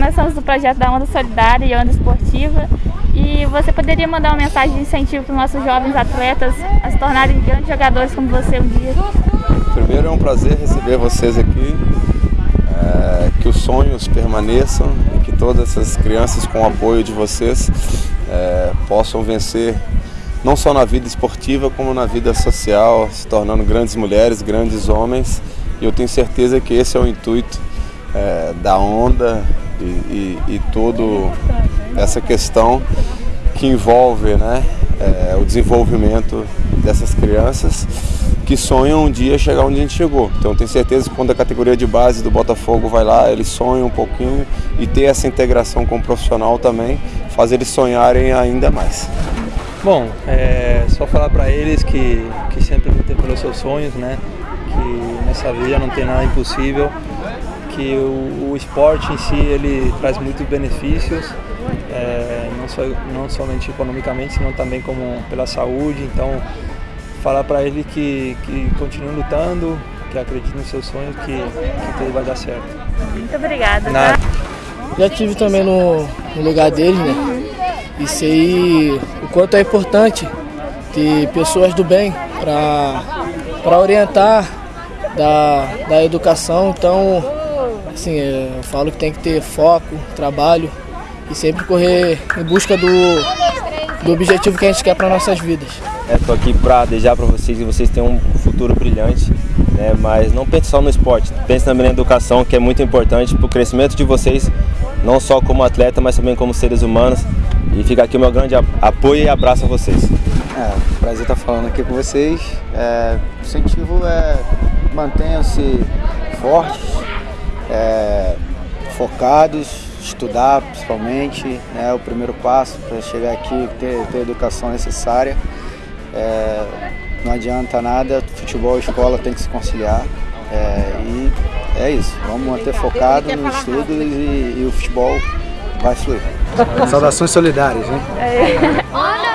nós somos do projeto da Onda Solidária e Onda Esportiva e você poderia mandar uma mensagem de incentivo para os nossos jovens atletas a se tornarem grandes jogadores como você um dia? Primeiro é um prazer receber vocês aqui, é, que os sonhos permaneçam e que todas essas crianças com o apoio de vocês é, possam vencer não só na vida esportiva como na vida social, se tornando grandes mulheres, grandes homens e eu tenho certeza que esse é o intuito é, da onda e, e, e toda essa questão que envolve né, é, o desenvolvimento dessas crianças que sonham um dia chegar onde a gente chegou. Então tenho certeza que quando a categoria de base do Botafogo vai lá, eles sonham um pouquinho e ter essa integração com o profissional também faz eles sonharem ainda mais. Bom, é só falar para eles que, que sempre lutem pelos seus sonhos, né? Que nessa vida não tem nada impossível, que o, o esporte em si ele traz muitos benefícios, é, não, só, não somente economicamente, senão também como pela saúde. Então, falar para ele que, que continue lutando, que acredite nos seus sonhos, que, que tudo vai dar certo. Muito obrigada. Tá? Já tive também no, no lugar dele, né? E sei o quanto é importante ter pessoas do bem para orientar da, da educação. Então, assim, é, eu falo que tem que ter foco, trabalho e sempre correr em busca do, do objetivo que a gente quer para nossas vidas. Estou é, aqui para desejar para vocês que vocês tenham um futuro brilhante, né? mas não pense só no esporte, pense também na educação, que é muito importante para o crescimento de vocês, não só como atleta, mas também como seres humanos. E fica aqui o meu grande apoio e abraço a vocês. É, prazer estar falando aqui com vocês. É, o incentivo é mantenham-se fortes, é, focados, estudar principalmente, né, o primeiro passo para chegar aqui, ter, ter a educação necessária. É, não adianta nada, futebol e escola tem que se conciliar. É, e é isso, vamos manter focado no estudo e, e o futebol vai fluir. Saudações solidárias, hein? É.